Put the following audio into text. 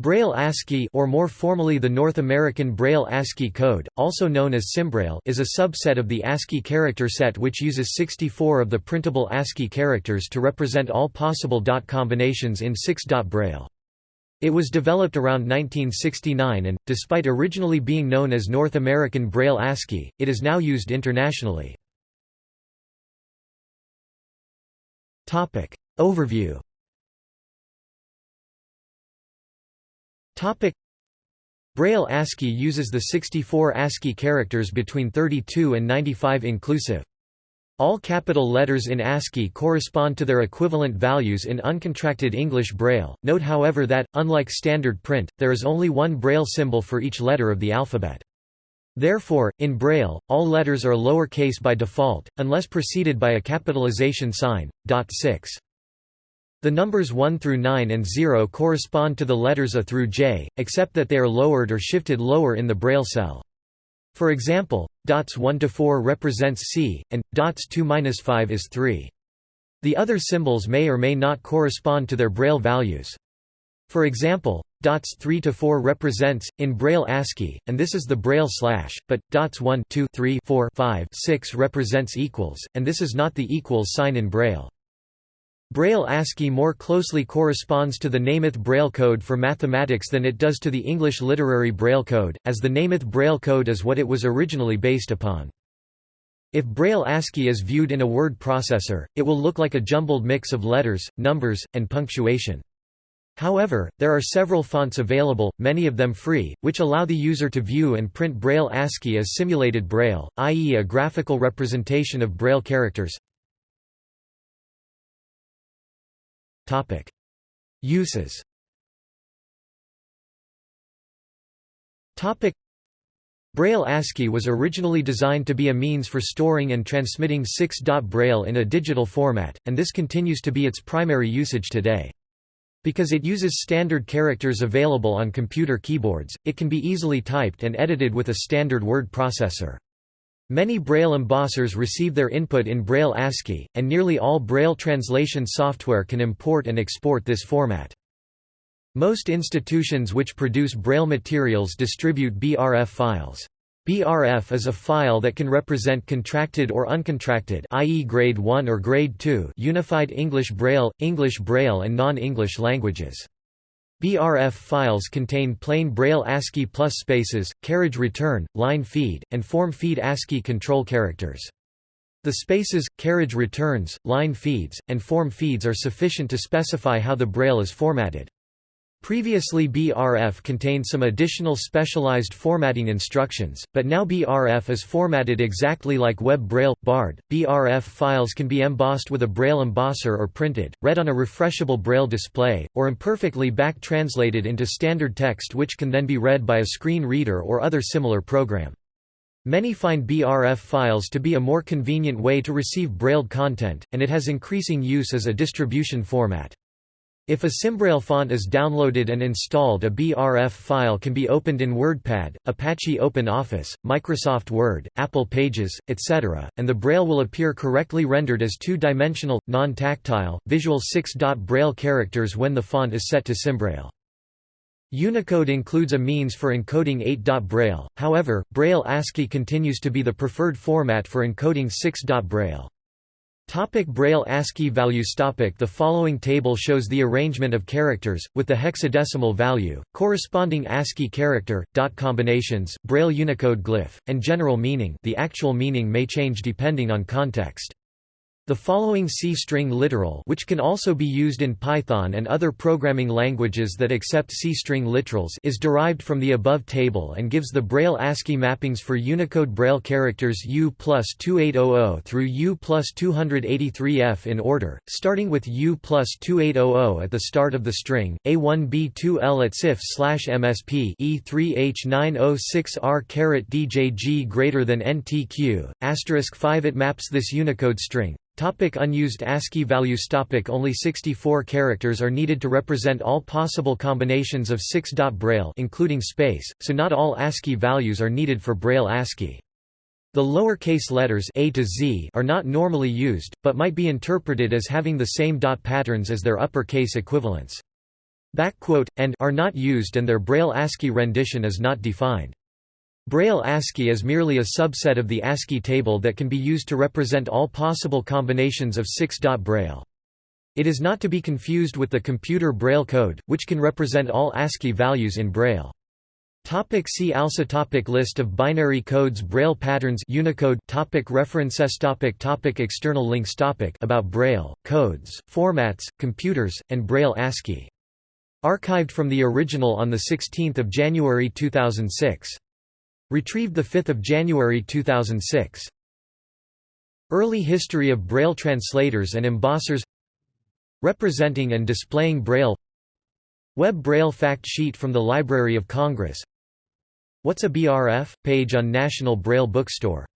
Braille ASCII or more formally the North American Braille ASCII code, also known as SimBraille is a subset of the ASCII character set which uses 64 of the printable ASCII characters to represent all possible dot combinations in 6-dot Braille. It was developed around 1969 and, despite originally being known as North American Braille ASCII, it is now used internationally. Overview Topic Braille ASCII uses the 64 ASCII characters between 32 and 95 inclusive. All capital letters in ASCII correspond to their equivalent values in uncontracted English Braille. Note however that, unlike standard print, there is only one Braille symbol for each letter of the alphabet. Therefore, in Braille, all letters are lowercase by default, unless preceded by a capitalization sign. Dot 6. The numbers 1 through 9 and 0 correspond to the letters A through J, except that they are lowered or shifted lower in the Braille cell. For example, dots 1 to 4 represents C, and dots 2-5 is 3. The other symbols may or may not correspond to their Braille values. For example, dots 3 to 4 represents in Braille ASCII, and this is the Braille slash, but dots 1 2 3 4 5 6 represents equals, and this is not the equals sign in Braille. Braille ASCII more closely corresponds to the Nemeth Braille code for mathematics than it does to the English Literary Braille code, as the Nemeth Braille code is what it was originally based upon. If Braille ASCII is viewed in a word processor, it will look like a jumbled mix of letters, numbers, and punctuation. However, there are several fonts available, many of them free, which allow the user to view and print Braille ASCII as simulated Braille, i.e. a graphical representation of Braille characters. Topic: Uses. Topic: Braille ASCII was originally designed to be a means for storing and transmitting 6-dot Braille in a digital format, and this continues to be its primary usage today. Because it uses standard characters available on computer keyboards, it can be easily typed and edited with a standard word processor. Many Braille embossers receive their input in Braille ASCII, and nearly all Braille translation software can import and export this format. Most institutions which produce Braille materials distribute BRF files. BRF is a file that can represent contracted or uncontracted i.e. grade 1 or grade 2 unified English Braille, English Braille and non-English languages. BRF files contain plain Braille ASCII plus spaces, carriage return, line feed, and form feed ASCII control characters. The spaces, carriage returns, line feeds, and form feeds are sufficient to specify how the Braille is formatted. Previously BRF contained some additional specialized formatting instructions, but now BRF is formatted exactly like Web Braille. BARD. BRF files can be embossed with a Braille embosser or printed, read on a refreshable Braille display, or imperfectly back-translated into standard text which can then be read by a screen reader or other similar program. Many find BRF files to be a more convenient way to receive Braille content, and it has increasing use as a distribution format. If a Simbraille font is downloaded and installed a BRF file can be opened in WordPad, Apache OpenOffice, Microsoft Word, Apple Pages, etc., and the Braille will appear correctly rendered as two-dimensional, non-tactile, visual 6-dot Braille characters when the font is set to Simbraille. Unicode includes a means for encoding 8-dot Braille, however, Braille ASCII continues to be the preferred format for encoding 6-dot Braille. Topic Braille ASCII values Topic The following table shows the arrangement of characters, with the hexadecimal value, corresponding ASCII character, dot combinations, Braille Unicode glyph, and general meaning the actual meaning may change depending on context. The following C-string literal which can also be used in Python and other programming languages that accept C-string literals is derived from the above table and gives the Braille ASCII mappings for Unicode Braille characters U plus 2800 through U plus 283F in order, starting with U plus 2800 at the start of the string, A1B2L at CIF slash MSP E3H906R caret DJG greater than NTQ, asterisk 5 It maps this Unicode string, Topic unused ASCII values Topic Only 64 characters are needed to represent all possible combinations of 6-dot Braille including space, so not all ASCII values are needed for Braille ASCII. The lowercase letters A to Z are not normally used, but might be interpreted as having the same dot patterns as their uppercase equivalents. Backquote, and are not used and their Braille ASCII rendition is not defined. Braille ASCII is merely a subset of the ASCII table that can be used to represent all possible combinations of 6-dot Braille. It is not to be confused with the computer Braille code, which can represent all ASCII values in Braille. Topic see also topic List of binary codes Braille patterns Unicode topic References topic topic External links topic About Braille, codes, formats, computers, and Braille ASCII. Archived from the original on 16 January 2006. Retrieved 5 January 2006. Early history of Braille translators and embossers Representing and displaying Braille Web Braille fact sheet from the Library of Congress What's a BRF? page on National Braille Bookstore